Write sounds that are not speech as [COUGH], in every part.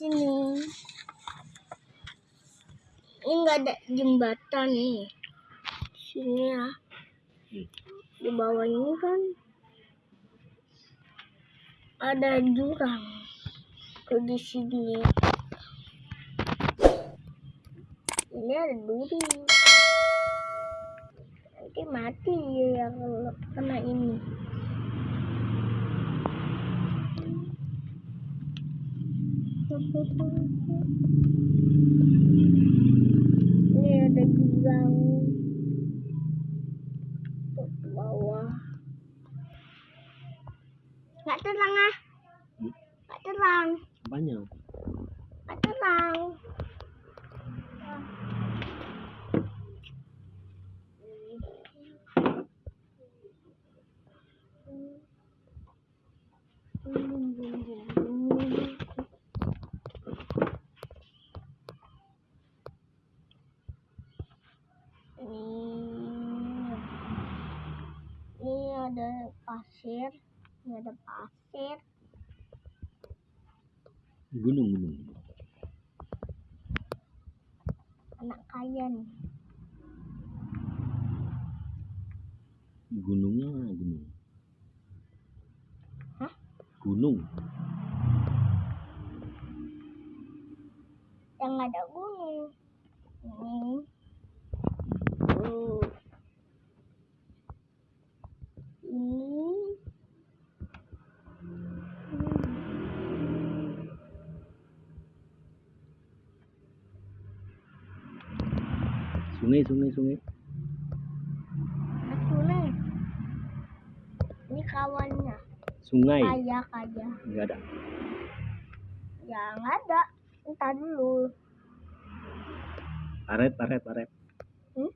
sini. Ini nggak ada jembatan nih. Sini ya. Di bawah ini kan ada jurang. Ke di sini. Ini ada duri. Nanti mati ya kalau kena ini. Ini ada jurang ke bawah. Nggak terang ah. Hmm? Nggak terang. Banyak. Nggak terang. Ini, ini ada pasir, ini ada pasir, Gunung gunung. anak kaya nih. Gunungnya mana gunung? Hah? Gunung. Yang ada gunung. Ini. Tuh. Ini. Sungai sungai sungai. Aku nih. Ini kawannya. Sungai. Kaya kaya. Enggak ada. Ya nggak ada. Entar dulu. Paret paret paret. Hmm?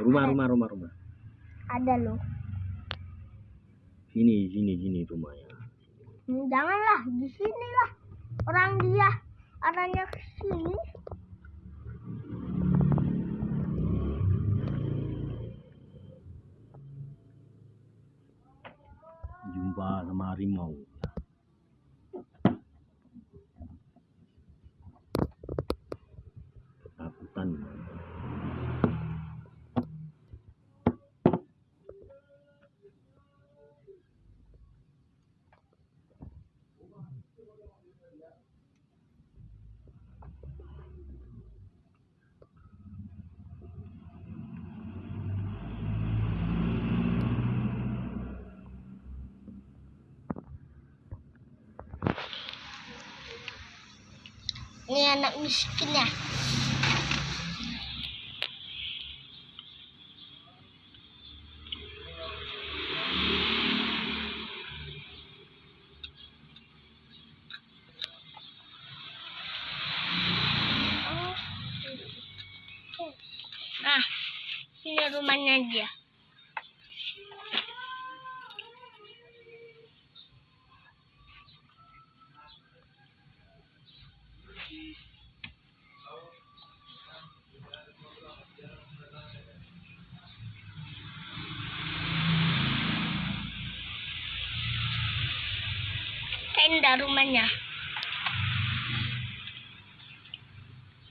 Rumah rumah rumah rumah. Ada loh. Sini sini sini rumahnya. Hmm, janganlah di sini lah. Orang dia arahnya ke sini. Jumpa sama harimau. Anak miskin ya. Nah, ini rumahnya dia.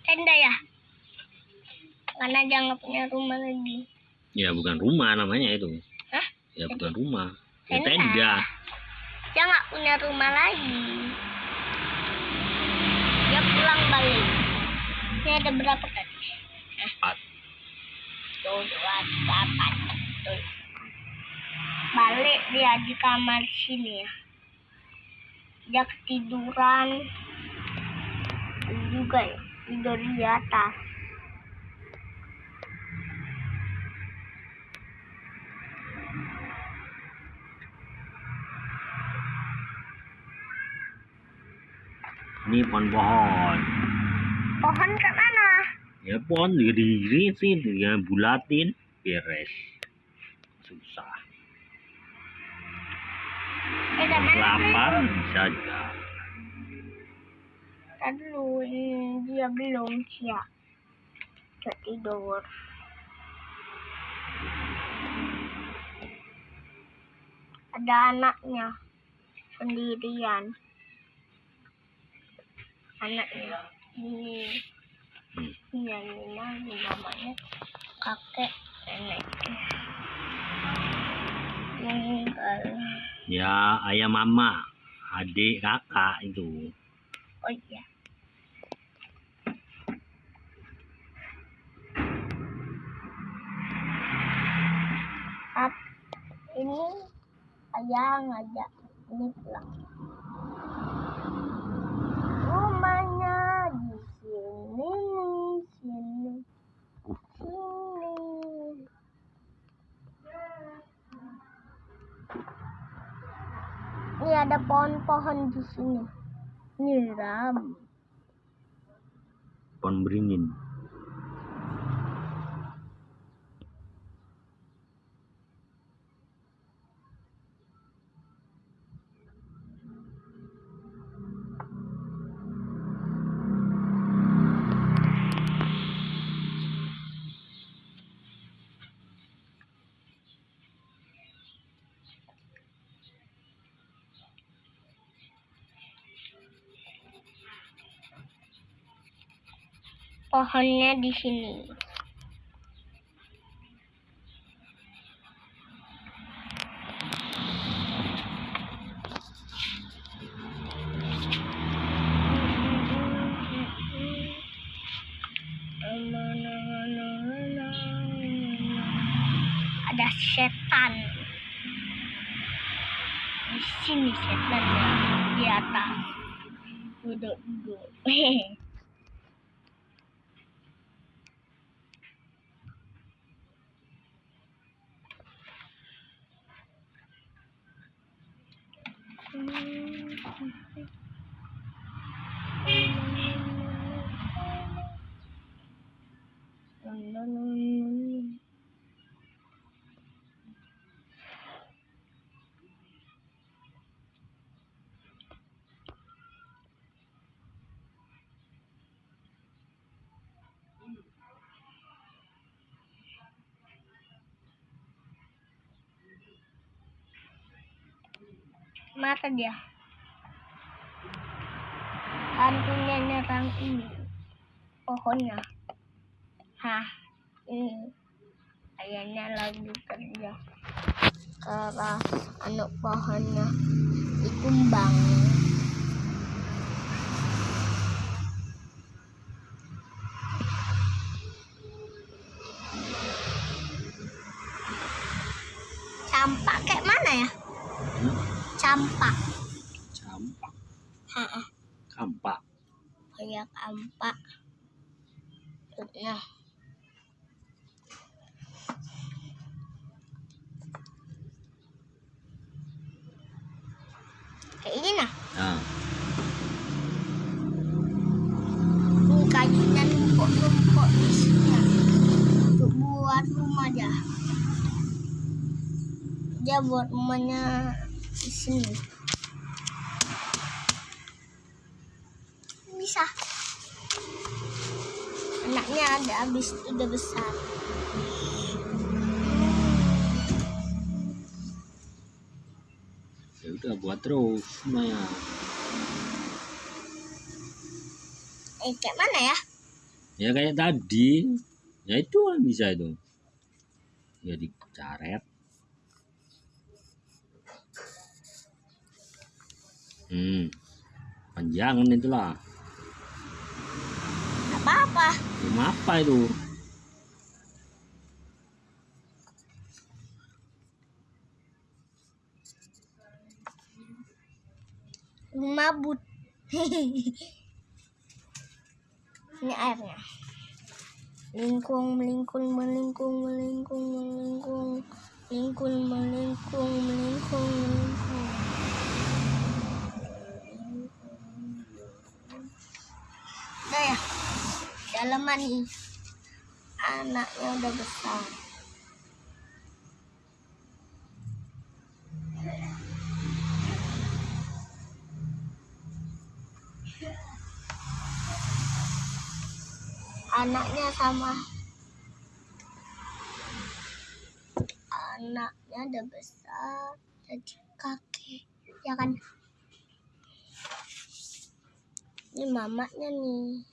Tenda ya? Karena dia nggak punya rumah lagi. Ya bukan rumah namanya itu. Hah? Ya bukan rumah. Ya Tenda. tenda. Dia nggak punya rumah lagi. Dia pulang balik. Ini ada berapa tadi? Empat. Tuh, dua, tiga, empat. Tuh. Balik dia di kamar sini ya. Dia ketiduran. Juga ya. Tidur di atas. Ini pohon-pohon. Pohon ke mana? Ya pohon diri sih dia bulatin beres. Susah. Eh? Lapar bisa aja. Ini dia belum siap. Dia tidur. Ada anaknya sendirian. anaknya ini ini ini namanya kakek neneknya meninggal Ya, ayah mama, adik kakak itu. Oh iya. Ini ayah ngajak ini pulang. Rumahnya di sini sini sini. Ini ada pohon-pohon di sini nyiram Pohon beringin. Pohonnya di sini. Ada setan. Di sini setannya di atas. Duduk-duduk [LAUGHS] No, no, no, no. Mata dia. Hantunya nyerang ini. Pohonnya. Hah ini. Kayaknya lagi kerja. Keras anak pohonnya. Dikumbang hampa ya. Kayak nah. Ah. Rumput-rumput isinya. Untuk buat rumah dia. Dia buat rumahnya di sini. Anaknya ada habis udah besar ya udah buat terus Maya. eh kayak mana ya Ya kayak tadi. Ya itu kan bisa itu. Ya dicaret. Hmm. Panjangan itulah. Apa-apa Rumah apa itu? rumah but [LAUGHS] ini airnya. Melingkung melingkung melingkung melingkung melingkung. Melingkung melingkung melingkung melingkung. Udah ya dalaman nih. Anaknya udah besar. Anaknya sama anaknya udah besar jadi kakek. Ya kan? Ini mamanya nih.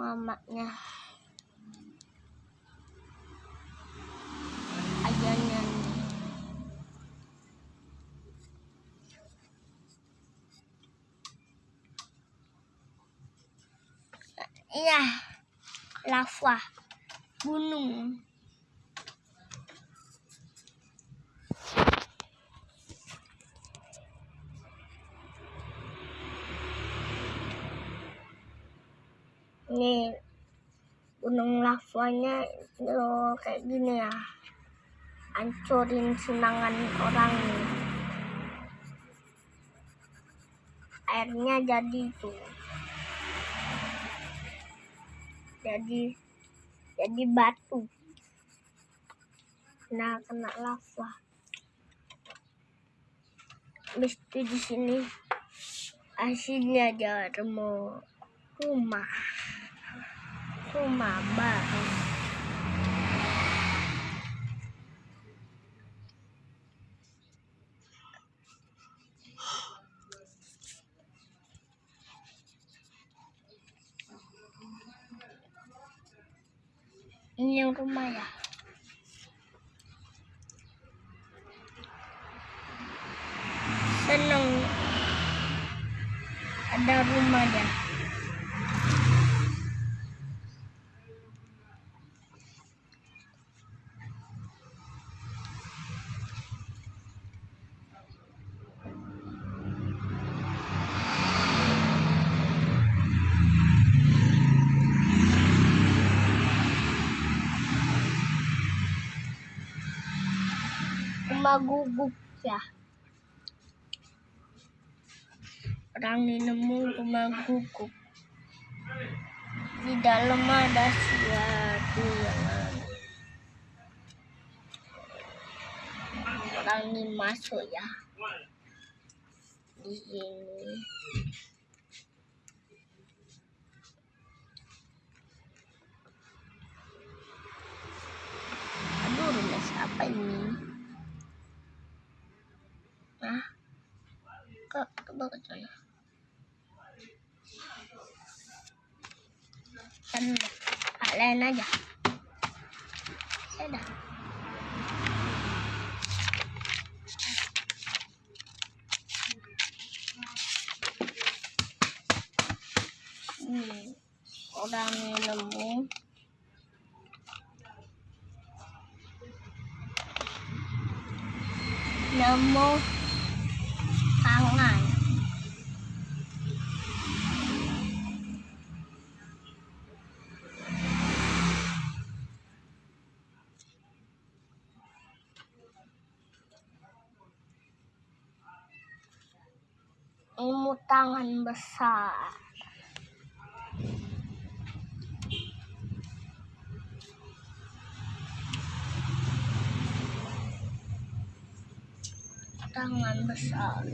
Mamanya. Ayahnya nih. Iya, lava gunung. Ini gunung lavanya itu kayak gini ya. Hancurin senangan orang nih. Airnya jadi tuh. Jadi jadi batu. Nah, kena lava. Habis itu di sini aslinya ada rumah rumah rumah baru. Ini yang rumah ya. Seneng ada rumah ya. Rumah guguk ya. Orang nemu rumah guguk. Di dalam ada sesuatu yang. Orang ini masuk ya. Di sini. Hak lain aja. Saya dah. Hmm, orang yang nemu nemu tangan besar. Tangan besar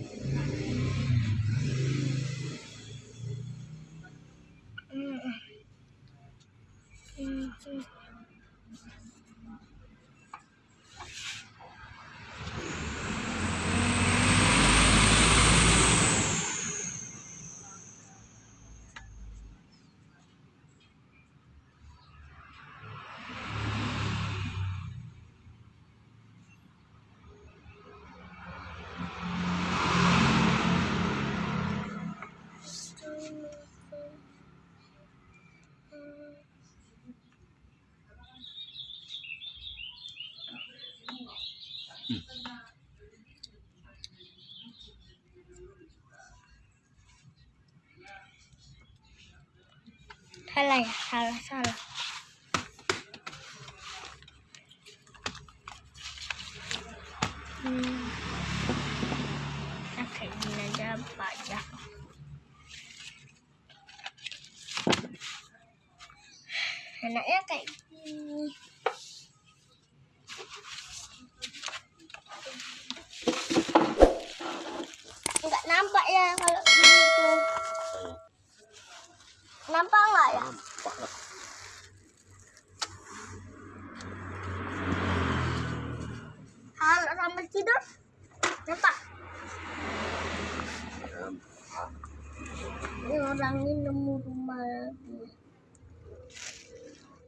Salah ya, salah, salah. Hmm.